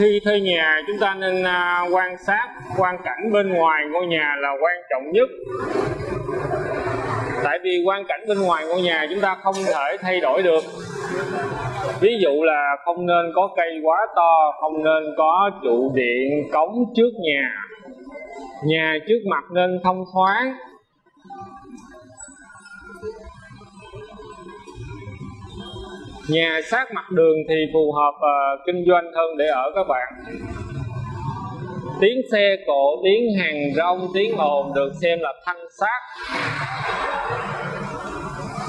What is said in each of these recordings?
khi thuê nhà chúng ta nên à, quan sát quan cảnh bên ngoài ngôi nhà là quan trọng nhất. Tại vì quan cảnh bên ngoài ngôi nhà chúng ta không thể thay đổi được. Ví dụ là không nên có cây quá to không nên có trụ điện cống trước nhà. Nhà trước mặt nên thông thoáng. Nhà sát mặt đường thì phù hợp uh, kinh doanh hơn để ở các bạn. Tiếng xe cộ tiếng hàng rong tiếng ồn được xem là thanh sát.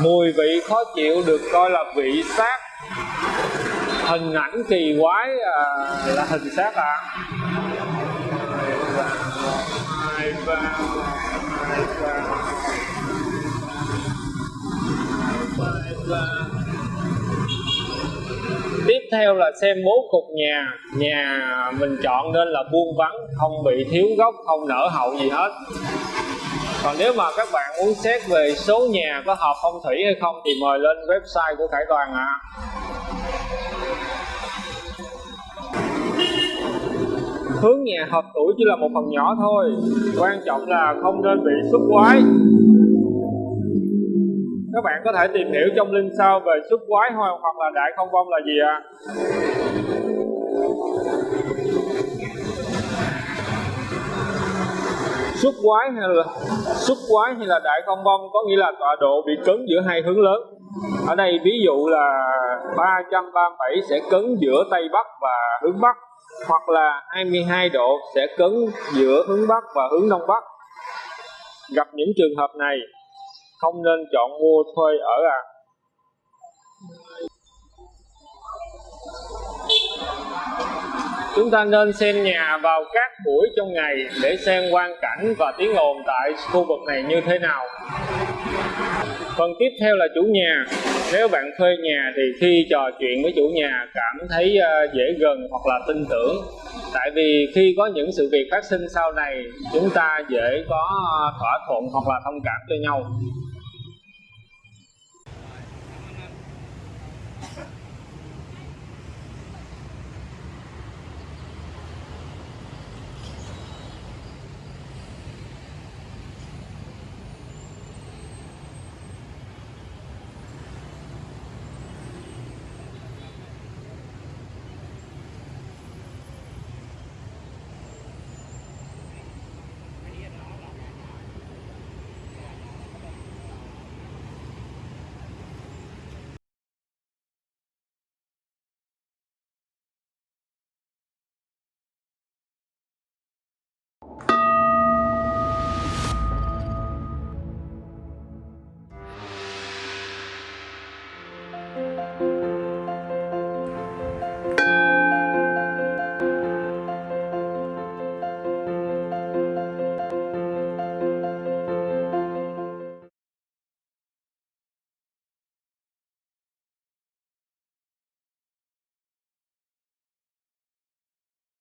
Mùi vị khó chịu được coi là vị sát. Hình ảnh kỳ quái à, là hình sát à hai theo là xem bố cục nhà nhà mình chọn nên là buông vắng, không bị thiếu gốc, không nở hậu gì hết còn nếu mà các bạn muốn xét về số nhà có hợp phong thủy hay không thì mời lên website của Khải Toàn ạ à. hướng nhà hợp tuổi chỉ là một phần nhỏ thôi, quan trọng là không nên bị xuất quái các bạn có thể tìm hiểu trong link sau về xuất quái hoặc là đại không vong là gì ạ à? xuất quái hay là xuất quái hay là đại không vong có nghĩa là tọa độ bị cấn giữa hai hướng lớn ở đây ví dụ là 337 sẽ cấn giữa tây bắc và hướng bắc, hoặc là 22 độ sẽ cấn giữa hướng bắc và hướng đông bắc gặp những trường hợp này không nên chọn mua thuê ở à? Chúng ta nên xem nhà vào các buổi trong ngày để xem quan cảnh và tiếng ồn tại khu vực này như thế nào. Phần tiếp theo là chủ nhà. Nếu bạn thuê nhà thì khi trò chuyện với chủ nhà cảm thấy ờ, dễ gần hoặc là tin tưởng. Tại vì khi có những sự việc phát sinh sau này, chúng ta dễ có ờ, thỏa thuận hoặc là thông cảm cho nhau.